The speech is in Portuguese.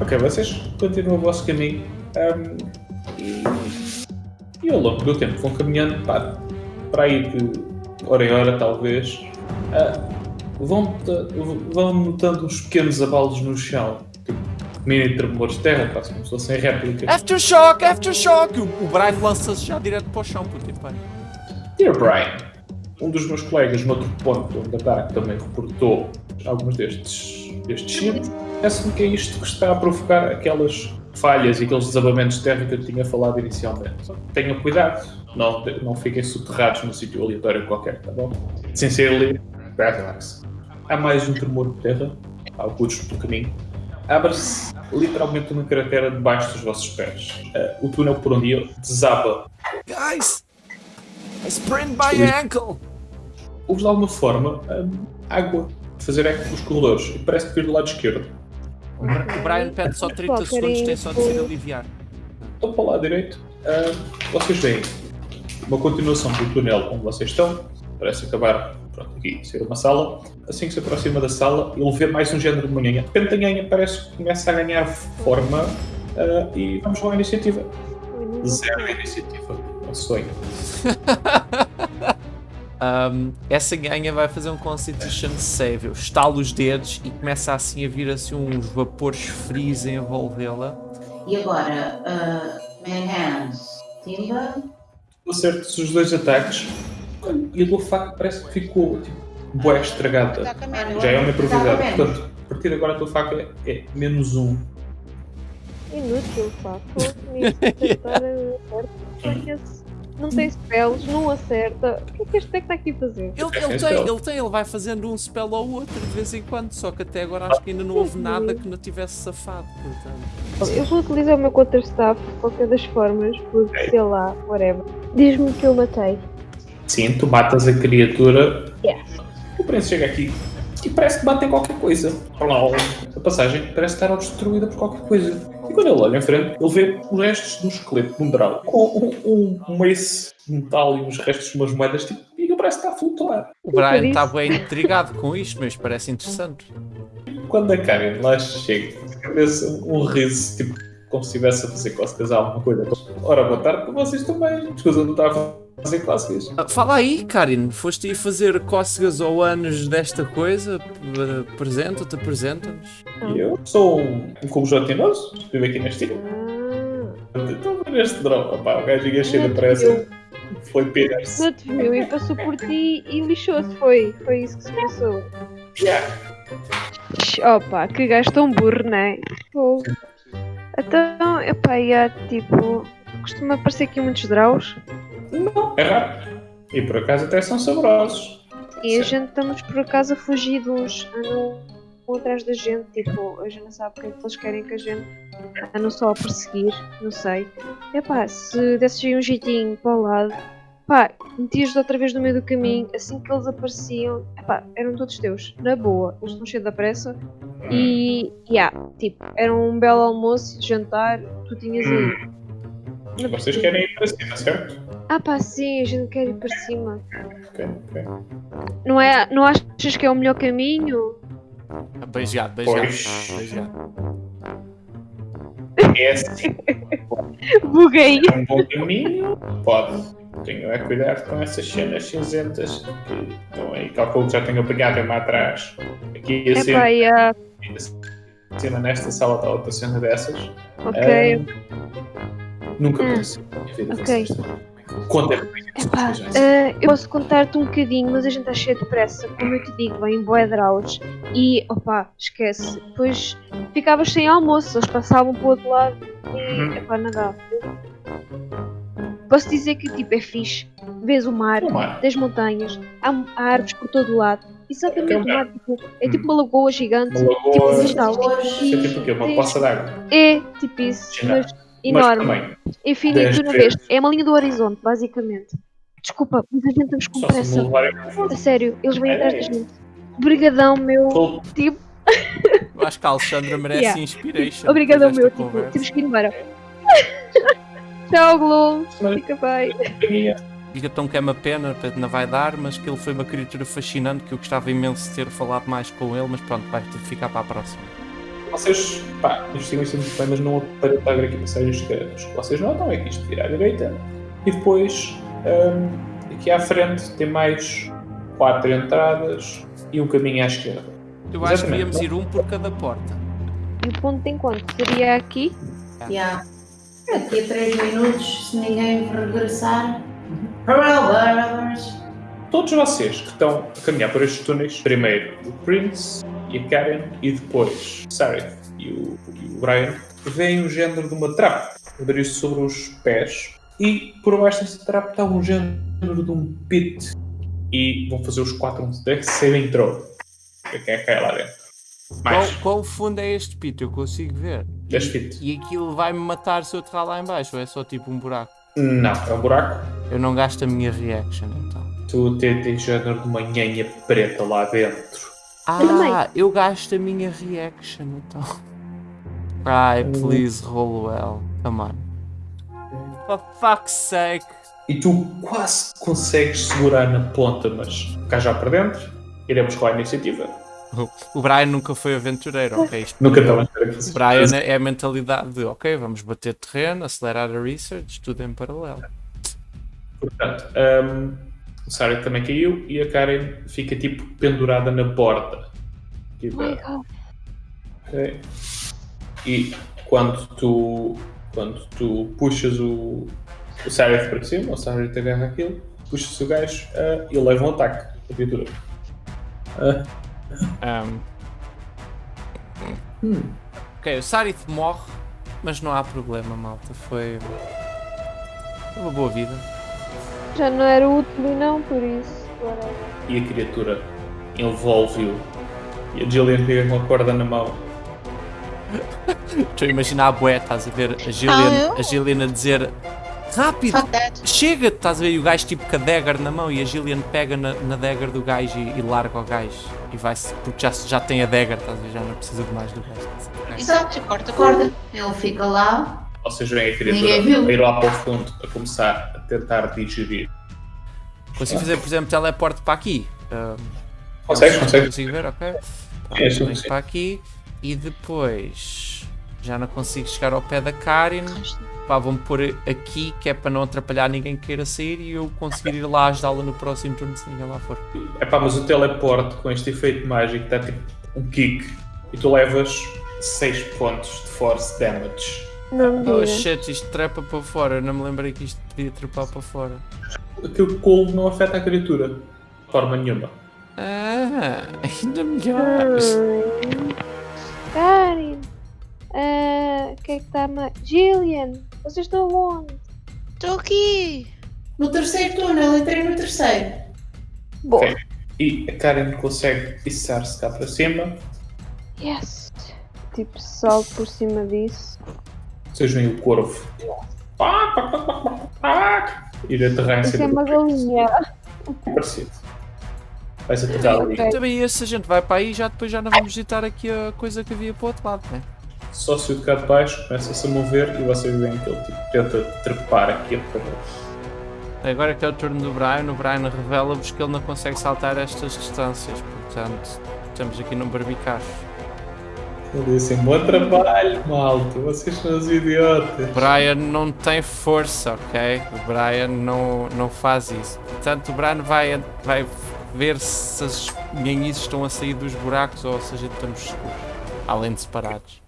Ok, vocês continuam o vosso caminho um, e, e ao longo do tempo vão caminhando pá, para aí de hora em hora, talvez. Uh, vão, vão notando uns pequenos abalos no chão, tipo mini tremores de terra, quase como se fossem réplicas. Aftershock, aftershock! O, o Brian lança-se já direto para o chão, porque pá. Dear Brian, um dos meus colegas no outro ponto onde ataque também reportou alguns destes, destes sítios. Parece-me que é isto que está a provocar aquelas falhas e aqueles desabamentos de terra que eu tinha falado inicialmente. Tenham cuidado, não, não fiquem soterrados num sítio aleatório qualquer, tá bom? Sincerely, relax. Há mais um tremor de terra, alguns do caminho. Abre-se literalmente uma cratera debaixo dos vossos pés. Uh, o túnel por onde eu desaba. Guys! I sprained my ankle! Houve de alguma forma um, água fazer eco pelos corredores e parece que vir do lado esquerdo. O Brian pede só 30 segundos, tem só de ser aliviar. Então para o lado direito, uh, vocês veem uma continuação do túnel onde vocês estão, parece acabar pronto, aqui ser uma sala. Assim que se aproxima da sala, ele vê mais um género de manhã. De repente a parece que começa a ganhar forma uh, e vamos com a iniciativa. Zero iniciativa, é um sonho. Um, essa ganha vai fazer um Constitution Save. Eu estalo os dedos e começa assim a vir assim uns vapores frios a envolvê-la. E agora, uh, Man Hands, Timba. Acertos os dois ataques e a tua faca parece que ficou tipo, boé estragada. Já é uma improvisada. Portanto, a partir de agora a tua faca é, é menos um. Inútil, pá. não tem spells, não acerta. O que é que este deck está aqui a fazer? Ele, ele, tem, ele tem, ele vai fazendo um spell ou outro de vez em quando, só que até agora acho que ainda não houve nada que não tivesse safado, portanto. Eu vou utilizar o meu quarterstaff de qualquer das formas, porque sei lá, whatever. Diz-me que eu matei. Sim, tu matas a criatura. Yeah. O príncipe chega aqui e parece que bate em qualquer coisa. A passagem parece estar destruída por qualquer coisa. E quando ele olha em frente, ele vê os restos de um esqueleto de um drau com um, um, um de metal e uns restos de umas moedas tipo, e ele parece estar a flutuar. O Brian está bem intrigado com isto, mas parece interessante. Quando a Karen lá chega, vê-se um riso tipo como se estivesse a fazer cócegas a alguma coisa. Ora, boa tarde para vocês também. Escusa, não está a fazer cócegas. Ah, fala aí, Karin. Foste aí fazer cócegas ou anos desta coisa? Apresenta-te, apresenta-nos. Eu sou um, um cubo gelatinoso, vivo aqui neste tipo. Estou a ver este drone. Opá, o gajo ia cheio de pressa. Foi Peters. Não te viu e passou por ti e lixou-se. Foi, foi isso que se passou. Yeah. Opa, que gajo tão burro, não é? Pô. Então, epá, yeah, tipo, costuma aparecer aqui muitos draus. Não, é raro. E por acaso até são saborosos. E a gente estamos por acaso a fugir de uns. Andam atrás da gente, tipo, a gente não sabe o que é que eles querem que a gente andam só a perseguir, não sei. Epá, se desses aí um jeitinho para o lado, pá, metias outra vez no meio do caminho, assim que eles apareciam, epá, eram todos teus, na boa, eles estão cheios da pressa. E, yeah, tipo, era um belo almoço, jantar, tu tinhas aí. Hum. Vocês querem ir para cima, certo? Ah pá, sim, a gente quer ir para cima. Ok, ok. Não, é, não achas que é o melhor caminho? Beijado, beijado. beijado. É assim. Buguei. É um bom caminho? Pode. Tenho é cuidado com essas cenas cinzentas que estão aí. Calculo que já tenho apanhado uma atrás. Aqui assim. Epá, yeah. Cima nesta sala está outra cena dessas. Ok. Um, nunca Hum. pensei na minha vida Ok. isto. Conta é Epá, eh, eu posso contar-te um bocadinho, mas a gente está cheio de pressa. Como eu te digo, vem bué draus. E, opá, esquece. Depois ficavas sem almoço, eles passavam para o outro lado e, Uhum. epá, dá. Posso dizer que, tipo, é fixe. Vês o mar, O mar. tens montanhas, há, há árvores por todo o lado. Exatamente, É o mar, tipo, é tipo uma lagoa gigante. Uma Tipo, lagoa. Isso é tipo o quê? Uma poça d'água. É, tipo isso, mas Mas enorme. também. Infinito dez de uma vez. É uma linha do horizonte, basicamente. Desculpa, mas a gente estamos com pressa. A sério, eles vêm É. atrás da gente. Obrigadão, meu. Tipo, Eu acho que a Alexandra merece Yeah. inspiration. obrigadão, meu. Tipo, conversa. temos que ir embora. Tchau, Glow. Fica bem. Diga tão que é uma pena, não vai dar, mas que ele foi uma criatura fascinante que eu gostava imenso de ter falado mais com ele, mas pronto, vai ter de ficar para a próxima. Vocês, pá, investigam isso muito bem, mas não aparenta haver aqui passagens secretas. O que vocês notam é que isto vira à direita e depois, hum, aqui à frente, tem mais quatro entradas e um caminho à esquerda. Eu acho que Exatamente. devíamos ir um por cada porta. E o ponto de encontro seria aqui? Yeah. Daqui a 3 minutos, se ninguém regressar. Brothers! Todos vocês que estão a caminhar por estes túneis, primeiro o Prince e a Karen e depois o Sareth e o, e o Brian, veem o género de uma trap abrir-se sobre os pés e por baixo dessa trap está um género de um pit e vão fazer os quatro um de save entrou. Quem é que cai lá dentro? Qual, Mais qual fundo é este pito? Eu consigo ver. 10 feet. E aquilo vai-me matar se eu aterrar lá em baixo ou é só tipo um buraco? Não, é um buraco. Eu não gasto a minha reaction então. Tu tens tens género de uma nhanha preta lá dentro. Ah, eu gasto a minha reaction então. Ai, please roll well. Come on. For fuck's sake. E tu quase consegues segurar na ponta, mas cá já para dentro, iremos com a iniciativa. O Brian nunca foi aventureiro, ok? Isto- Nunca estava a O. Brian é a mentalidade de ok, vamos bater terreno, acelerar a research, tudo em paralelo. Portanto, hum, o Sarah também caiu e a Karen fica tipo pendurada na borda. Aqui Oh? E quando tu, quando tu puxas o, o Sarah para cima, o Sarah te agarra aquilo, puxas o gajo ah, e ele leva um ataque. A criatura. Ah, Um, hum. ok, o Sarith morre, mas não há problema, malta. Foi foi uma boa vida. Já não era útil e não, por isso. whatever. e a criatura envolve-o. E a Jillian fica com a corda na mão. Estou a imaginar a bué, estás a ver a Gillian, Ah, a Gillian a dizer rápido, chega, estás a ver e o gajo tipo com a dagger na mão e a Gillian pega na, na dagger do gajo e, e larga o gajo e vai-se, porque já, já tem a dagger, estás a ver, já não precisa de mais do gajo. a? Exato, corta, corta. Corda. Ele fica lá. Vocês veem a criatura ir lá para o fundo a começar a tentar digerir. Consigo fazer, por exemplo, teleporte para aqui. Um, Consegues? Consegues? Consigo ver, ok? Pronto, É, sim, venho sim. para aqui e depois já não consigo chegar ao pé da Karen. Pá, vou-me pôr aqui que é para não atrapalhar ninguém que queira sair e eu conseguir ir lá ajudá-la no próximo turno se ninguém lá for. É pá, mas o teleporte com este efeito mágico dá tipo um kick e tu levas 6 pontos de force damage. Não me Oh digas. shit, isto trepa para fora. Eu não me lembrei que isto podia trepar para fora. Aquele cold não afeta a criatura de forma nenhuma. Ah, ainda melhor. Hum. Karen. Ah, O que é que está mais? Gillian, vocês estão onde? Estou aqui. No terceiro túnel, entrei no terceiro. Boa. Ok. E a Karen consegue içar-se cá para cima. Yes. Tipo, salto por cima disso. Vocês veem o corvo. Ir aterrar em Isso é cima uma do galinha. parecido. Vais aterrar ali. Ok. Também esse a gente vai para aí já depois já não vamos visitar aqui a coisa que havia para o outro lado, né? Só se o cá de baixo começa-se a mover e vocês veem que ele tipo, tenta trepar aqui a parede. Agora que é o turno do Brian, o Brian revela-vos que ele não consegue saltar estas distâncias, portanto, estamos aqui num barbicacho. Ele disse assim, bom trabalho, malta, vocês são os idiotas. O Brian não tem força, ok? O Brian não, não faz isso. Portanto, o Brian vai, vai ver se as ganhices estão a sair dos buracos ou se a gente estamos seguros, além de separados.